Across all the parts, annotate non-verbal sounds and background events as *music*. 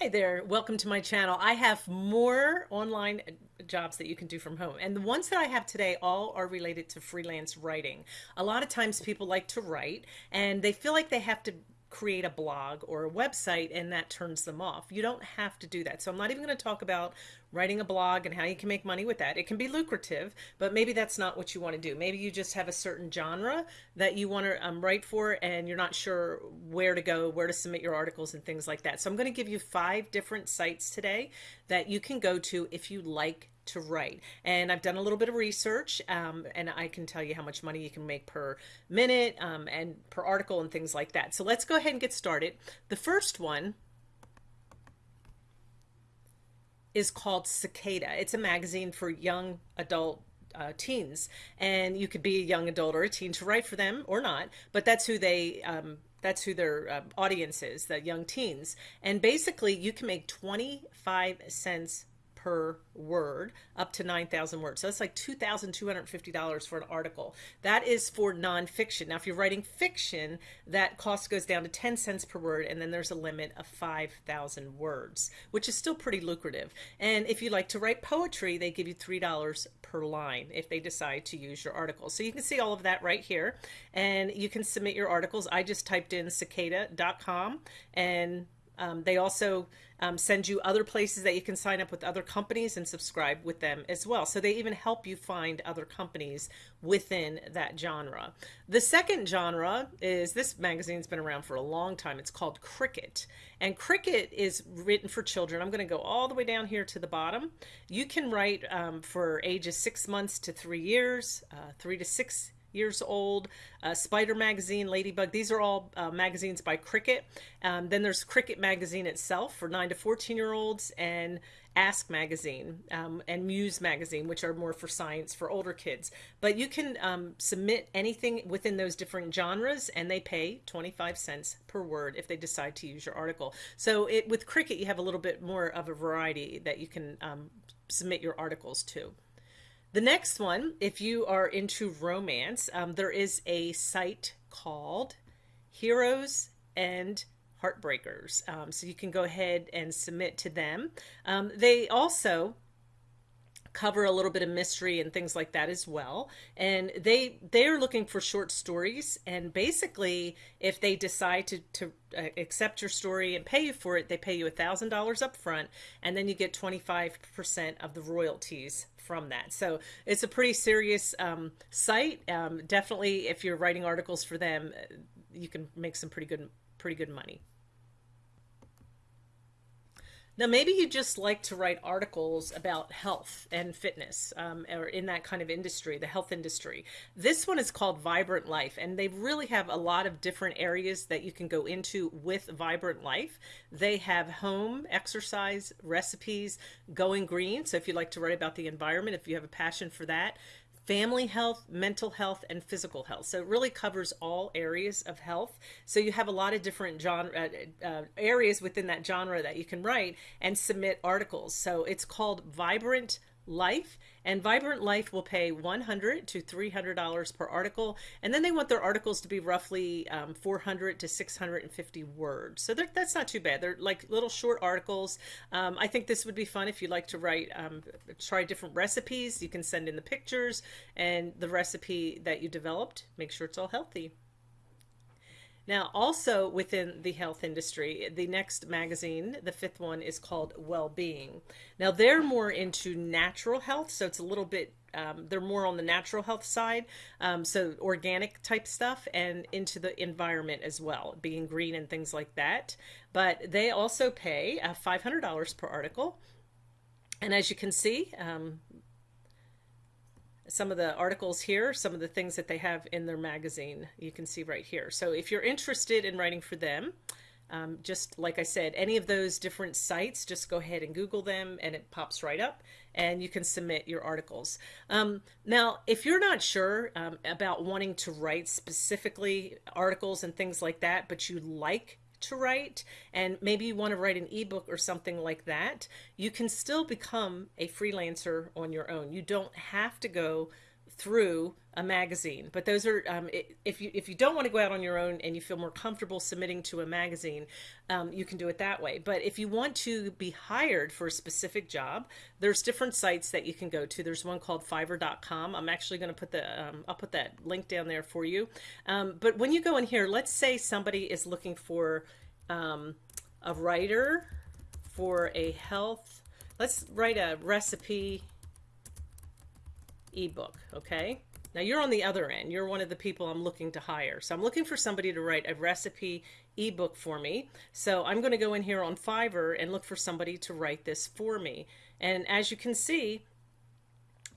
Hi there, welcome to my channel. I have more online jobs that you can do from home. And the ones that I have today all are related to freelance writing. A lot of times people like to write and they feel like they have to create a blog or a website and that turns them off. You don't have to do that. So I'm not even going to talk about writing a blog and how you can make money with that. It can be lucrative, but maybe that's not what you want to do. Maybe you just have a certain genre that you want to um, write for and you're not sure where to go, where to submit your articles and things like that. So I'm going to give you five different sites today that you can go to if you like to write. And I've done a little bit of research um, and I can tell you how much money you can make per minute um, and per article and things like that. So let's go ahead and get started. The first one is called Cicada. It's a magazine for young adult uh, teens and you could be a young adult or a teen to write for them or not but that's who they um, that's who their uh, audience is the young teens and basically you can make 25 cents per word up to 9,000 words. So that's like $2,250 for an article. That is for nonfiction. Now, if you're writing fiction, that cost goes down to 10 cents per word, and then there's a limit of 5,000 words, which is still pretty lucrative. And if you like to write poetry, they give you $3 per line if they decide to use your article. So you can see all of that right here, and you can submit your articles. I just typed in cicada.com and um, they also um, send you other places that you can sign up with other companies and subscribe with them as well. So they even help you find other companies within that genre. The second genre is this magazine's been around for a long time. It's called Cricket. And Cricket is written for children. I'm going to go all the way down here to the bottom. You can write um, for ages six months to three years, uh, three to six years old, uh, Spider Magazine, Ladybug. These are all uh, magazines by Cricket. Um, then there's Cricket Magazine itself for 9 to 14 year olds and Ask Magazine um, and Muse Magazine, which are more for science for older kids. But you can um, submit anything within those different genres and they pay 25 cents per word if they decide to use your article. So it, with Cricket, you have a little bit more of a variety that you can um, submit your articles to. The next one, if you are into romance, um, there is a site called Heroes and Heartbreakers. Um, so you can go ahead and submit to them. Um, they also cover a little bit of mystery and things like that as well. And they they're looking for short stories. And basically if they decide to, to uh, accept your story and pay you for it they pay you a thousand dollars up front and then you get 25 percent of the royalties from that. So it's a pretty serious um, site. Um, definitely if you're writing articles for them you can make some pretty good pretty good money now, maybe you just like to write articles about health and fitness um, or in that kind of industry, the health industry. This one is called Vibrant Life, and they really have a lot of different areas that you can go into with Vibrant Life. They have home, exercise, recipes, going green. So if you like to write about the environment, if you have a passion for that, family health, mental health, and physical health. So it really covers all areas of health. So you have a lot of different genre uh, uh, areas within that genre that you can write and submit articles. So it's called Vibrant Life and Vibrant Life will pay 100 to $300 per article and then they want their articles to be roughly um, 400 to 650 words. So that's not too bad. They're like little short articles. Um, I think this would be fun if you like to write um, try different recipes. You can send in the pictures and the recipe that you developed. Make sure it's all healthy now, also within the health industry, the next magazine, the fifth one, is called Well-Being. Now, they're more into natural health, so it's a little bit um, they're more on the natural health side, um, so organic type stuff, and into the environment as well, being green and things like that. But they also pay uh, $500 per article. And as you can see, um, some of the articles here, some of the things that they have in their magazine, you can see right here. So if you're interested in writing for them, um, just like I said, any of those different sites, just go ahead and Google them and it pops right up and you can submit your articles. Um, now, if you're not sure um, about wanting to write specifically articles and things like that, but you like to write and maybe you want to write an ebook or something like that, you can still become a freelancer on your own. You don't have to go through a magazine. But those are um, if you if you don't want to go out on your own and you feel more comfortable submitting to a magazine, um, you can do it that way. But if you want to be hired for a specific job, there's different sites that you can go to. There's one called Fiverr.com. I'm actually going to put the um, I'll put that link down there for you. Um, but when you go in here, let's say somebody is looking for um, a writer for a health. Let's write a recipe ebook, okay? Now you're on the other end. You're one of the people I'm looking to hire. So I'm looking for somebody to write a recipe ebook for me. So I'm going to go in here on Fiverr and look for somebody to write this for me. And as you can see,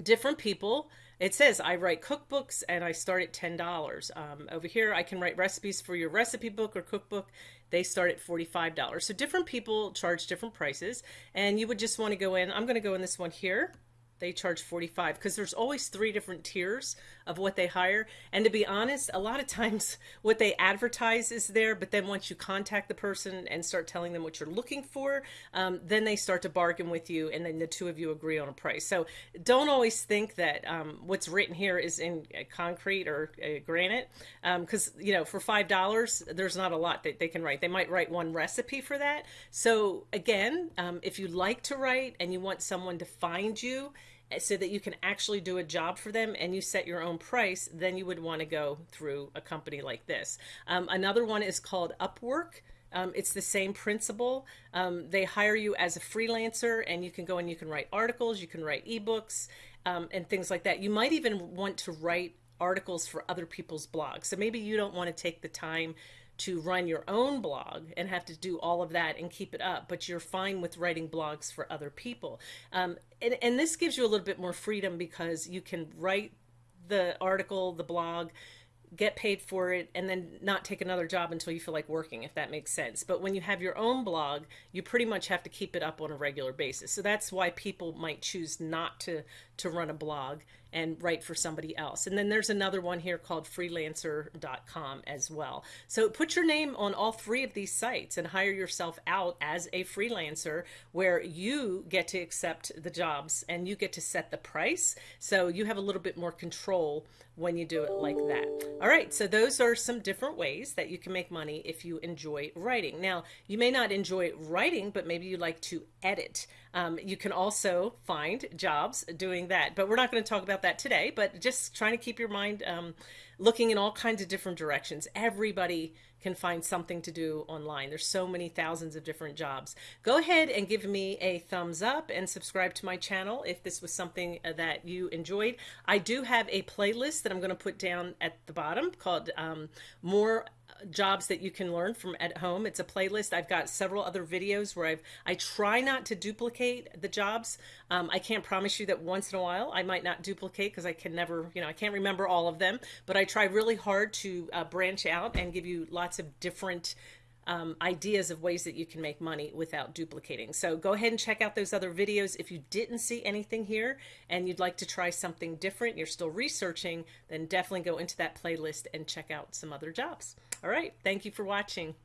different people, it says I write cookbooks and I start at $10. Um, over here, I can write recipes for your recipe book or cookbook. They start at $45. So different people charge different prices and you would just want to go in. I'm going to go in this one here they charge 45 because there's always three different tiers of what they hire. And to be honest a lot of times *laughs* what they advertise is there but then once you contact the person and start telling them what you're looking for um, then they start to bargain with you and then the two of you agree on a price. So don't always think that um, what's written here is in concrete or uh, granite because um, you know for five dollars there's not a lot that they can write. They might write one recipe for that. So again um, if you like to write and you want someone to find you so that you can actually do a job for them and you set your own price, then you would want to go through a company like this. Um, another one is called Upwork. Um, it's the same principle. Um, they hire you as a freelancer and you can go and you can write articles, you can write ebooks um, and things like that. You might even want to write articles for other people's blogs. So maybe you don't want to take the time to run your own blog and have to do all of that and keep it up, but you're fine with writing blogs for other people. Um, and, and this gives you a little bit more freedom because you can write the article, the blog, get paid for it and then not take another job until you feel like working if that makes sense but when you have your own blog you pretty much have to keep it up on a regular basis so that's why people might choose not to to run a blog and write for somebody else. And then there's another one here called freelancer.com as well. So put your name on all three of these sites and hire yourself out as a freelancer where you get to accept the jobs and you get to set the price. So you have a little bit more control when you do it like that. All right, so those are some different ways that you can make money if you enjoy writing. Now, you may not enjoy writing, but maybe you like to edit. Um, you can also find jobs doing that, but we're not going to talk about that today, but just trying to keep your mind um, looking in all kinds of different directions. Everybody can find something to do online. There's so many thousands of different jobs. Go ahead and give me a thumbs up and subscribe to my channel if this was something uh, that you enjoyed. I do have a playlist that I'm going to put down at the bottom called um, More jobs that you can learn from at home. It's a playlist. I've got several other videos where I've I try not to duplicate the jobs. Um, I can't promise you that once in a while I might not duplicate because I can never, you know, I can't remember all of them. But I try really hard to uh, branch out and give you lots of different um, ideas of ways that you can make money without duplicating. So go ahead and check out those other videos. If you didn't see anything here and you'd like to try something different, you're still researching, then definitely go into that playlist and check out some other jobs. All right. Thank you for watching.